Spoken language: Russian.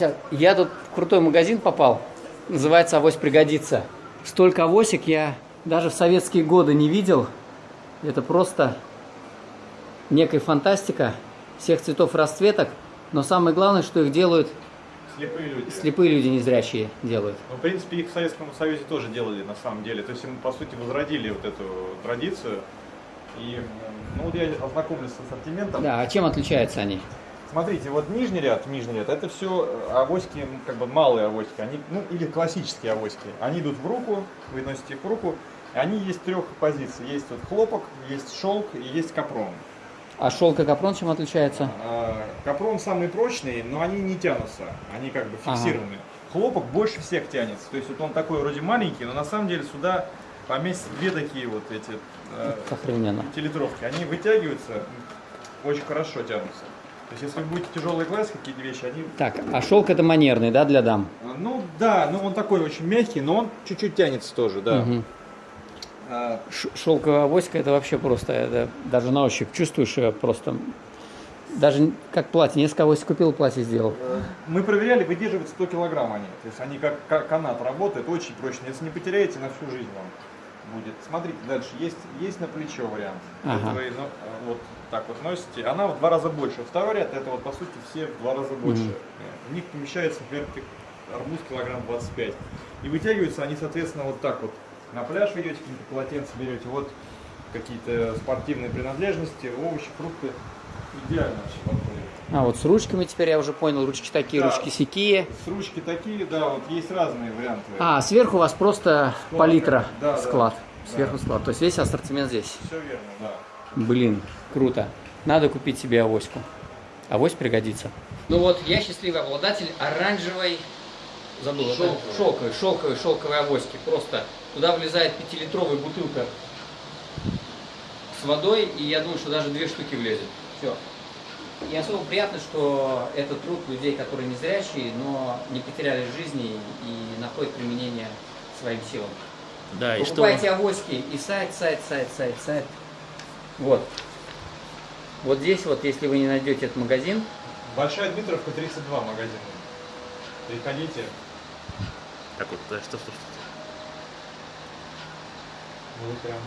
сейчас, я тут в крутой магазин попал, называется «Авось пригодится». Столько авосик я даже в советские годы не видел. Это просто некая фантастика всех цветов расцветок. Но самое главное, что их делают Слепые люди. слепые люди, незрячие делают. Ну, в принципе, их в Советском Союзе тоже делали на самом деле. То есть мы, по сути, возродили вот эту традицию. И, ну, вот я ознакомлюсь с ассортиментом. Да, а чем отличаются они? Смотрите, вот нижний ряд, нижний ряд, это все авоськи, м, как бы малые авоськи, они, ну, или классические авоськи. Они идут в руку, вы носите их в руку. Они есть трех позиций. Есть вот хлопок, есть шелк и есть капрон. А шелк и капрон чем отличаются? А, Капрон самый прочный, но они не тянутся, они как бы Ага. фиксированы. Хлопок больше всех тянется, то есть вот он такой вроде маленький, но на самом деле сюда поместятся две такие вот эти э, Охрененно. пятилитровки. Они вытягиваются, очень хорошо тянутся. То есть если вы будете тяжелые класть какие-то вещи, они... Так, а шелк это манерный, да, для дам? э, Ну да, ну он такой очень мягкий, но он чуть-чуть тянется тоже, да. Мгм. А, Шелковая авоська это вообще просто, это даже на ощупь чувствуешь ее просто. Даже как платье, несколько авоськ купил, платье сделал. Э, Мы проверяли, выдерживают 100 килограмм они. То есть они как ка- канат работают, очень прочные. Если не потеряете, на всю жизнь вам будет. Смотрите, дальше есть, есть на плечо вариант. Ага. Это вы ну, вот так вот носите. Она в два раза больше. Второй ряд, это вот по сути все в два раза больше. Мгм. В них помещается, например, арбуз килограмм 25. И вытягиваются они, соответственно, вот так вот. На пляж идете, какие-то полотенца берете, вот какие-то спортивные принадлежности, овощи, фрукты. Идеально вообще подходит. А вот с ручками теперь я уже понял, ручки такие, Да. ручки сякие. С ручки такие, да, вот есть разные варианты. А, сверху у вас просто Склад, палитра, да, да. склад. Да. Сверху склад. То есть весь ассортимент здесь. Все верно, да. Блин, круто. Надо купить себе авоську. Авось пригодится. Ну вот, я счастливый обладатель оранжевой, забыл, Шелковой. шелковой, шелковой, шелковой авоськи. Просто туда влезает пятилитровая бутылка с водой, и я думаю, что даже две штуки влезет. Все. И особо приятно, что это труд людей, которые не зрячие, но не потеряли жизни и находят применение своим силам. Да, и что... Покупайте авоськи и сайт, сайт, сайт, сайт, сайт. Вот. Вот здесь вот, если вы не найдете этот магазин, Большая Дмитровка 32 магазин. Приходите. Так вот, да, что, что, что. Ну, прям